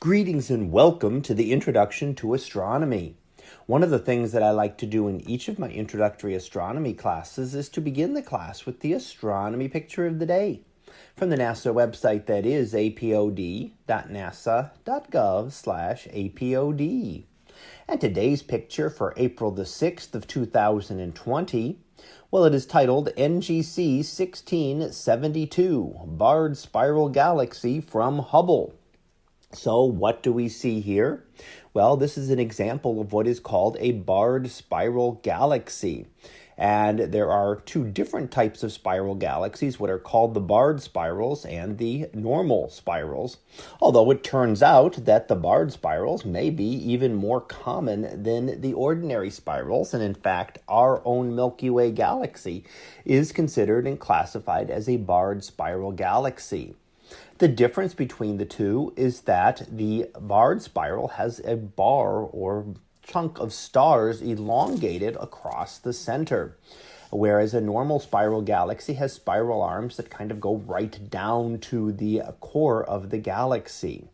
Greetings and welcome to the Introduction to Astronomy. One of the things that I like to do in each of my introductory astronomy classes is to begin the class with the astronomy picture of the day from the NASA website that is apod.nasa.gov slash apod. And today's picture for April the 6th of 2020, well, it is titled NGC 1672, Barred Spiral Galaxy from Hubble. So what do we see here? Well, this is an example of what is called a barred spiral galaxy. And there are two different types of spiral galaxies, what are called the barred spirals and the normal spirals. Although it turns out that the barred spirals may be even more common than the ordinary spirals. And in fact, our own Milky Way galaxy is considered and classified as a barred spiral galaxy. The difference between the two is that the barred spiral has a bar or chunk of stars elongated across the center, whereas a normal spiral galaxy has spiral arms that kind of go right down to the core of the galaxy.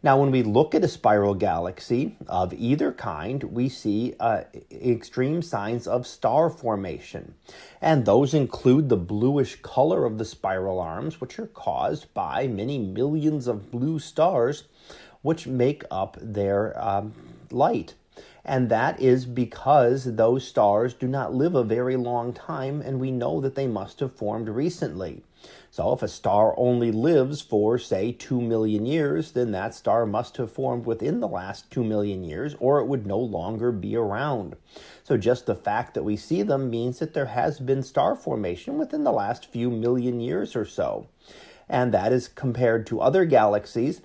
Now, when we look at a spiral galaxy of either kind, we see uh, extreme signs of star formation. And those include the bluish color of the spiral arms, which are caused by many millions of blue stars, which make up their um, light. And that is because those stars do not live a very long time, and we know that they must have formed recently. So if a star only lives for, say, 2 million years, then that star must have formed within the last 2 million years, or it would no longer be around. So just the fact that we see them means that there has been star formation within the last few million years or so. And that is compared to other galaxies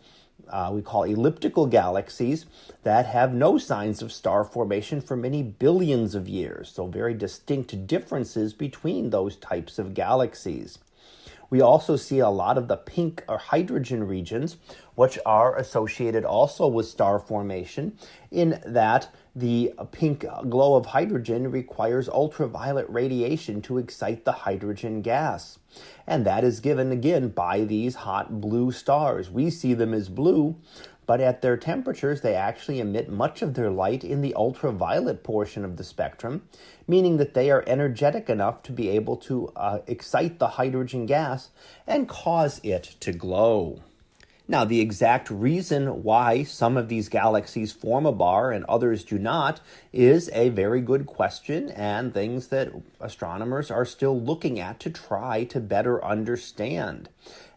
uh, we call elliptical galaxies that have no signs of star formation for many billions of years. So, very distinct differences between those types of galaxies. We also see a lot of the pink or hydrogen regions, which are associated also with star formation, in that the pink glow of hydrogen requires ultraviolet radiation to excite the hydrogen gas. And that is given again by these hot blue stars. We see them as blue, but at their temperatures, they actually emit much of their light in the ultraviolet portion of the spectrum, meaning that they are energetic enough to be able to uh, excite the hydrogen gas and cause it to glow. Now, the exact reason why some of these galaxies form a bar and others do not is a very good question and things that astronomers are still looking at to try to better understand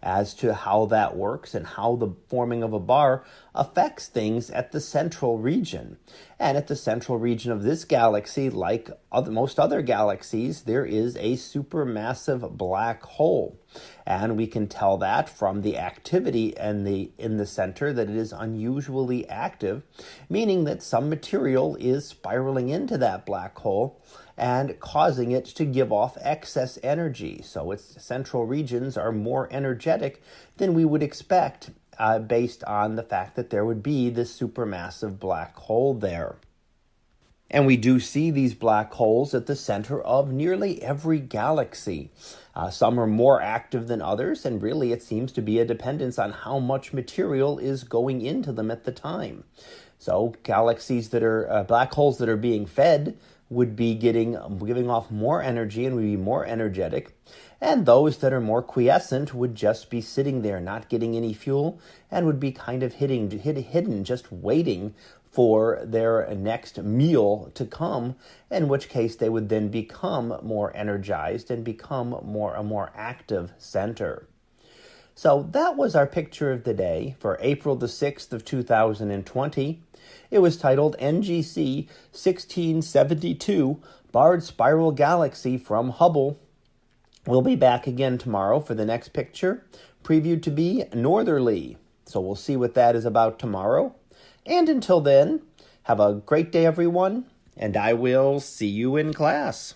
as to how that works and how the forming of a bar affects things at the central region. And at the central region of this galaxy, like other, most other galaxies, there is a supermassive black hole. And we can tell that from the activity in the, in the center that it is unusually active, meaning that some material is spiraling into that black hole and causing it to give off excess energy. So its central regions are more energetic than we would expect uh, based on the fact that there would be this supermassive black hole there. And we do see these black holes at the center of nearly every galaxy. Uh, some are more active than others, and really it seems to be a dependence on how much material is going into them at the time. So, galaxies that are uh, black holes that are being fed would be getting giving off more energy and would be more energetic. And those that are more quiescent would just be sitting there not getting any fuel and would be kind of hitting hid, hidden just waiting for their next meal to come in which case they would then become more energized and become more a more active center so that was our picture of the day for April the 6th of 2020 it was titled NGC 1672 Barred Spiral Galaxy from Hubble. We'll be back again tomorrow for the next picture, previewed to be northerly. So we'll see what that is about tomorrow. And until then, have a great day, everyone, and I will see you in class.